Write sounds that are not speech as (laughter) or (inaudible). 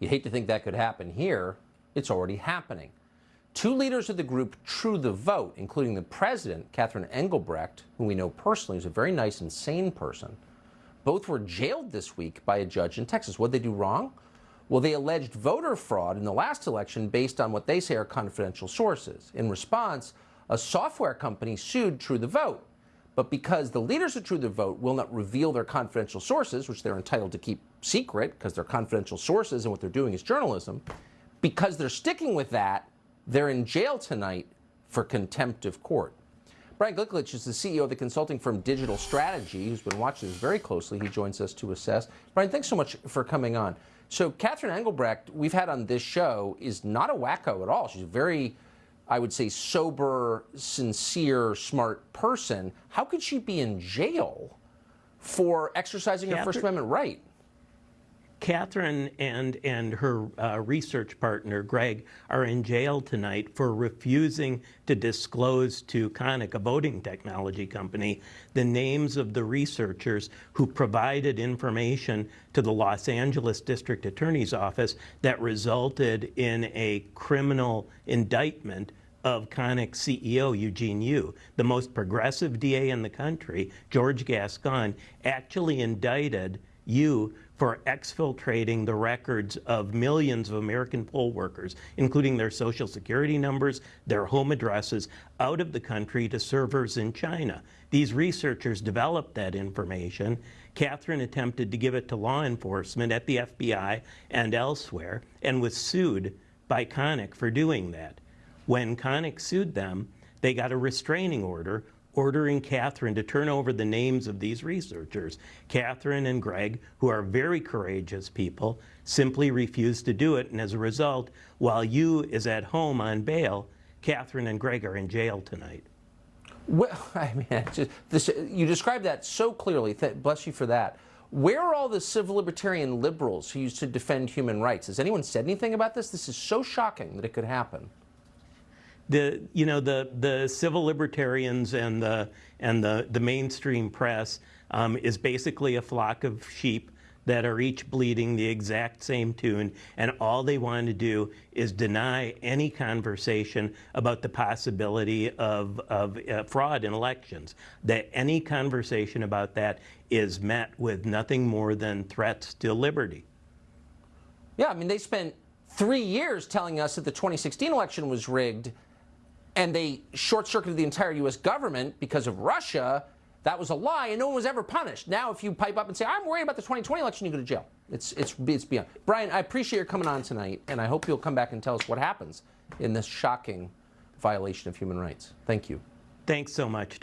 You hate to think that could happen here. It's already happening. Two leaders of the group True the Vote, including the president, Catherine Engelbrecht, whom we know personally is a very nice and sane person, both were jailed this week by a judge in Texas. What did they do wrong? Well, they alleged voter fraud in the last election based on what they say are confidential sources. In response, a software company sued True the Vote. But because the leaders of True the Vote will not reveal their confidential sources, which they're entitled to keep secret because they're confidential sources and what they're doing is journalism, because they're sticking with that, they're in jail tonight for contempt of court. Brian Glicklich is the CEO of the consulting firm Digital Strategy, who's been watching this very closely. He joins us to assess. Brian, thanks so much for coming on. So Catherine Engelbrecht, we've had on this show, is not a wacko at all. She's very I would say, sober, sincere, smart person, how could she be in jail for exercising Catherine, her First Amendment right? Catherine and, and her uh, research partner, Greg, are in jail tonight for refusing to disclose to Konnech, a voting technology company, the names of the researchers who provided information to the Los Angeles District Attorney's Office that resulted in a criminal indictment of Konnech CEO Eugene Yu, the most progressive DA in the country, George Gascon, actually indicted Yu for exfiltrating the records of millions of American poll workers, including their social security numbers, their home addresses, out of the country to servers in China. These researchers developed that information. Catherine attempted to give it to law enforcement at the FBI and elsewhere and was sued by Konnech for doing that. When Konnech sued them, they got a restraining order ordering Catherine to turn over the names of these researchers. Catherine and Greg, who are very courageous people, simply refused to do it, and as a result, while Yu is at home on bail, Catherine and Greg are in jail tonight. Well, (laughs) I mean, just, this, you described that so clearly. bless you for that. Where are all the civil libertarian liberals who used to defend human rights? Has anyone said anything about this? This is so shocking that it could happen the you know the the civil libertarians and the and the the mainstream press um, is basically a flock of sheep that are each bleeding the exact same tune, and all they want to do is deny any conversation about the possibility of, of uh, fraud in elections. That any conversation about that is met with nothing more than threats to liberty. Yeah, I mean, they spent three years telling us that the 2016 election was rigged and they short-circuited the entire U.S. government because of Russia, that was a lie, and no one was ever punished. Now, if you pipe up and say, I'm worried about the 2020 election, you go to jail. It's, it's, it's beyond. Brian, I appreciate your coming on tonight, and I hope you'll come back and tell us what happens in this shocking violation of human rights. Thank you. Thanks so much.